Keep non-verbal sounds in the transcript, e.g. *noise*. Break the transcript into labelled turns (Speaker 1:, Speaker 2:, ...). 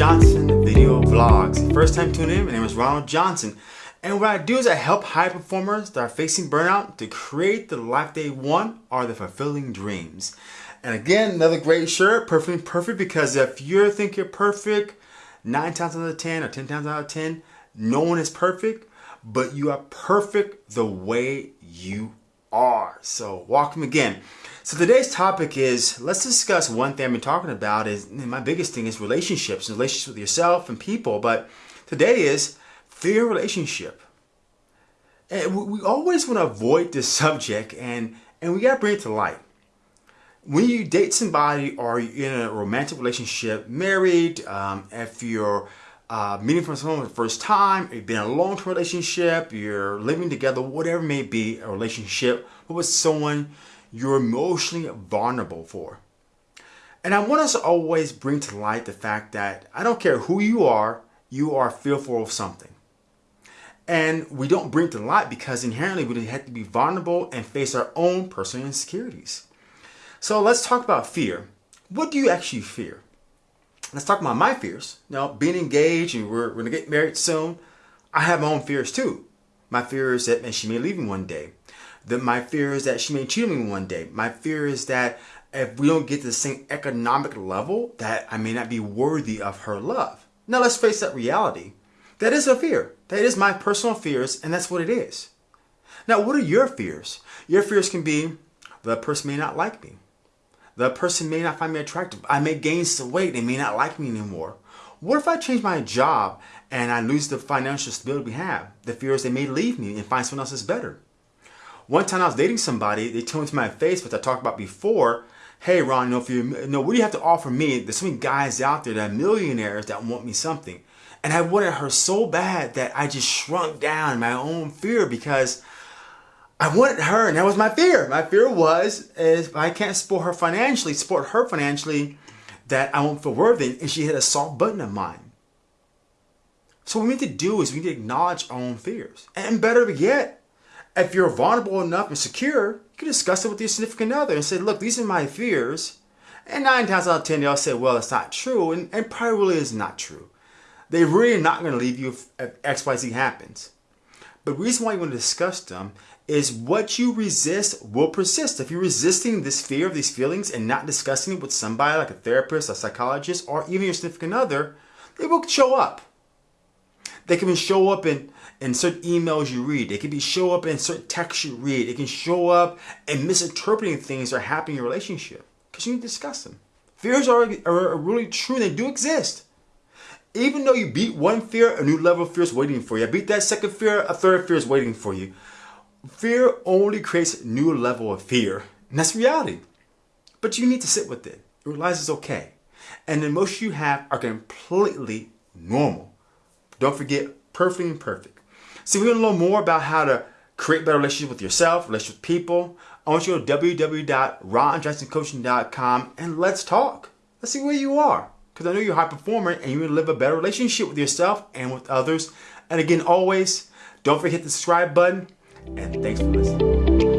Speaker 1: Johnson Video Vlogs. First time tuning in, my name is Ronald Johnson. And what I do is I help high performers that are facing burnout to create the life they want or the fulfilling dreams. And again, another great shirt, perfectly perfect, because if you think you're perfect, nine times out of 10 or 10 times out of 10, no one is perfect, but you are perfect the way you are. So welcome again. So today's topic is, let's discuss one thing I've been talking about is, my biggest thing is relationships, relationships with yourself and people. But today is fear relationship. And we always want to avoid this *laughs* subject and, and we got to bring it to light. When you date somebody or you're in a romantic relationship, married, um, if you're uh, meeting from someone for the first time, you've been in a long-term relationship, you're living together, whatever may be a relationship with someone you're emotionally vulnerable for. And I want us to always bring to light the fact that I don't care who you are, you are fearful of something. And we don't bring to light because inherently we have to be vulnerable and face our own personal insecurities. So let's talk about fear. What do you actually fear? Let's talk about my fears. Now, being engaged and we're, we're going to get married soon, I have my own fears too. My fear is that she may leave me one day that my fear is that she may cheat on me one day. My fear is that if we don't get to the same economic level, that I may not be worthy of her love. Now let's face that reality. That is a fear. That is my personal fears, and that's what it is. Now, what are your fears? Your fears can be the person may not like me. The person may not find me attractive. I may gain some weight. They may not like me anymore. What if I change my job and I lose the financial stability we have? The fear is they may leave me and find someone else that's better. One time I was dating somebody, they told me to my face, which I talked about before, hey Ron, you know, if you know, what do you have to offer me? There's so many guys out there that are millionaires that want me something. And I wanted her so bad that I just shrunk down my own fear because I wanted her and that was my fear. My fear was if I can't support her financially, support her financially, that I won't feel worthy. And she hit a soft button of mine. So what we need to do is we need to acknowledge our own fears. And better yet, if you're vulnerable enough and secure, you can discuss it with your significant other and say, look, these are my fears. And nine times out of ten, they'll say, well, it's not true. And, and probably really is not true. They really not going to leave you if, if XYZ happens. But the reason why you want to discuss them is what you resist will persist. If you're resisting this fear of these feelings and not discussing it with somebody like a therapist, a psychologist, or even your significant other, they will show up. They can show up in, in certain emails you read. They can be show up in certain texts you read. It can show up in misinterpreting things that are happening in your relationship because you need to discuss them. Fears are, are really true. They do exist. Even though you beat one fear, a new level of fear is waiting for you. Beat that second fear, a third fear is waiting for you. Fear only creates new level of fear. And that's reality. But you need to sit with it. Realize it's okay. And the emotions you have are completely normal. Don't forget, perfectly imperfect. See, we want to learn more about how to create better relationships with yourself, relationships with people. I want you to go to www.ronjohnsoncoaching.com and let's talk. Let's see where you are. Because I know you're a high performer and you live a better relationship with yourself and with others. And again, always, don't forget the subscribe button. And thanks for listening.